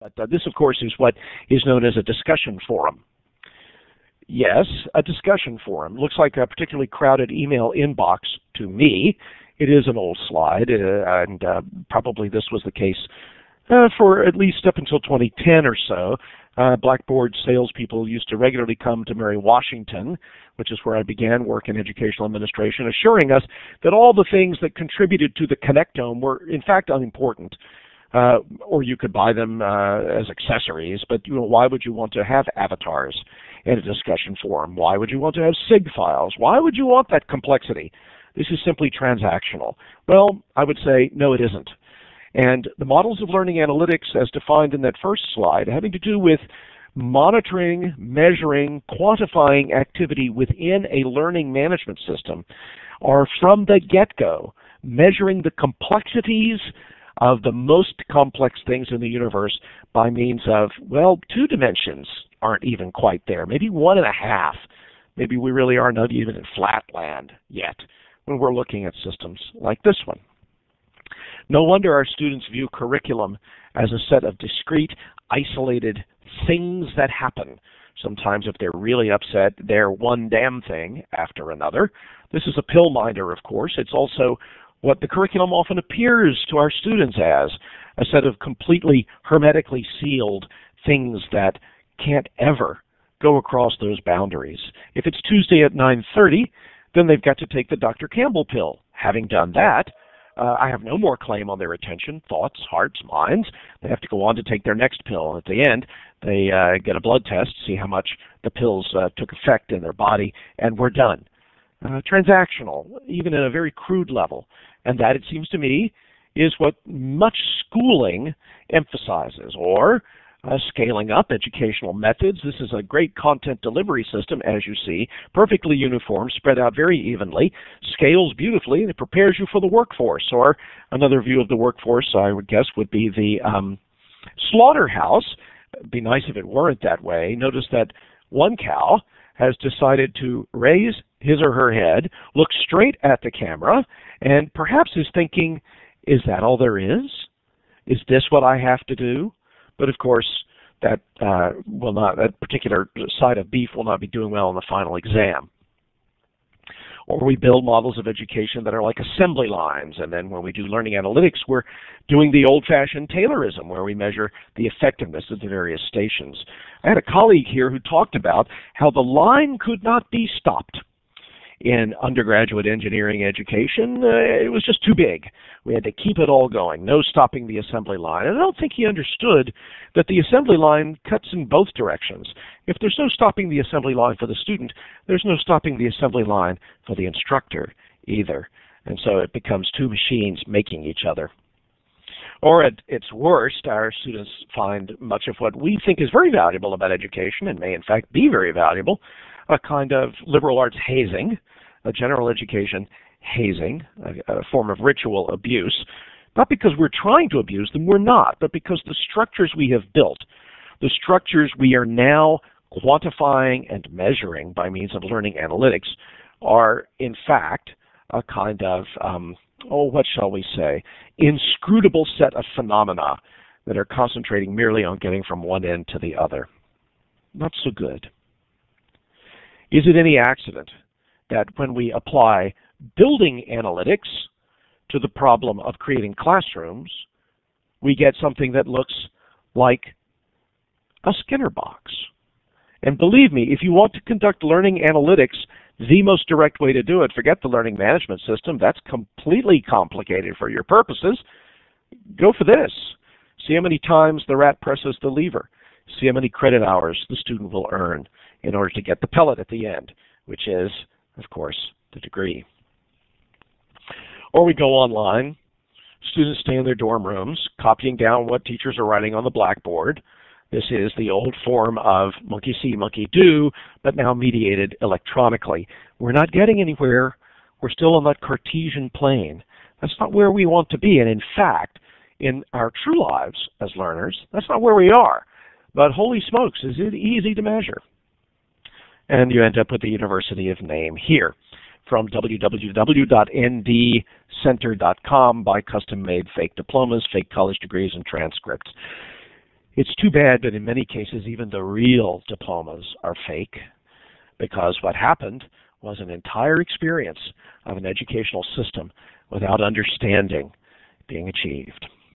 But uh, this, of course, is what is known as a discussion forum. Yes, a discussion forum. Looks like a particularly crowded email inbox to me. It is an old slide, uh, and uh, probably this was the case uh, for at least up until 2010 or so. Uh, Blackboard salespeople used to regularly come to Mary Washington, which is where I began work in educational administration, assuring us that all the things that contributed to the connectome were in fact unimportant. Uh, or you could buy them uh, as accessories, but you know, why would you want to have avatars in a discussion forum? Why would you want to have SIG files? Why would you want that complexity? This is simply transactional. Well, I would say no, it isn't. And the models of learning analytics, as defined in that first slide, having to do with monitoring, measuring, quantifying activity within a learning management system, are from the get-go measuring the complexities of the most complex things in the universe by means of, well, two dimensions aren't even quite there, maybe one and a half. Maybe we really are not even in flatland yet when we're looking at systems like this one. No wonder our students view curriculum as a set of discrete, isolated things that happen. Sometimes if they're really upset, they're one damn thing after another. This is a pill minder, of course. It's also what the curriculum often appears to our students as, a set of completely hermetically sealed things that can't ever go across those boundaries. If it's Tuesday at 9:30, then they've got to take the Dr. Campbell pill. Having done that, uh, I have no more claim on their attention, thoughts, hearts, minds. They have to go on to take their next pill. At the end, they uh, get a blood test, see how much the pills uh, took effect in their body, and we're done. Uh, transactional, even at a very crude level. And that, it seems to me, is what much schooling emphasizes, or uh, scaling up educational methods. This is a great content delivery system, as you see, perfectly uniform, spread out very evenly, scales beautifully, and it prepares you for the workforce. Or another view of the workforce, I would guess, would be the um, slaughterhouse. It'd be nice if it weren't that way. Notice that one cow has decided to raise his or her head, look straight at the camera, and perhaps is thinking, is that all there is? Is this what I have to do? But of course, that uh, will not that particular side of beef will not be doing well in the final exam. Or we build models of education that are like assembly lines, and then when we do learning analytics, we're doing the old-fashioned Taylorism, where we measure the effectiveness of the various stations. I had a colleague here who talked about how the line could not be stopped in undergraduate engineering education, uh, it was just too big. We had to keep it all going, no stopping the assembly line. And I don't think he understood that the assembly line cuts in both directions. If there's no stopping the assembly line for the student, there's no stopping the assembly line for the instructor either. And so it becomes two machines making each other. Or at its worst, our students find much of what we think is very valuable about education, and may in fact be very valuable, a kind of liberal arts hazing, a general education hazing, a, a form of ritual abuse, not because we're trying to abuse them, we're not, but because the structures we have built, the structures we are now quantifying and measuring by means of learning analytics are in fact a kind of, um, oh, what shall we say, inscrutable set of phenomena that are concentrating merely on getting from one end to the other. Not so good. Is it any accident that when we apply building analytics to the problem of creating classrooms, we get something that looks like a Skinner box? And believe me, if you want to conduct learning analytics, the most direct way to do it, forget the learning management system, that's completely complicated for your purposes. Go for this. See how many times the rat presses the lever. See how many credit hours the student will earn in order to get the pellet at the end, which is, of course, the degree. Or we go online. Students stay in their dorm rooms, copying down what teachers are writing on the blackboard. This is the old form of monkey see, monkey do, but now mediated electronically. We're not getting anywhere. We're still on that Cartesian plane. That's not where we want to be. And in fact, in our true lives as learners, that's not where we are. But holy smokes, is it easy to measure? And you end up with the university of name here from www.ndcenter.com by custom-made fake diplomas, fake college degrees, and transcripts. It's too bad that in many cases even the real diplomas are fake because what happened was an entire experience of an educational system without understanding being achieved.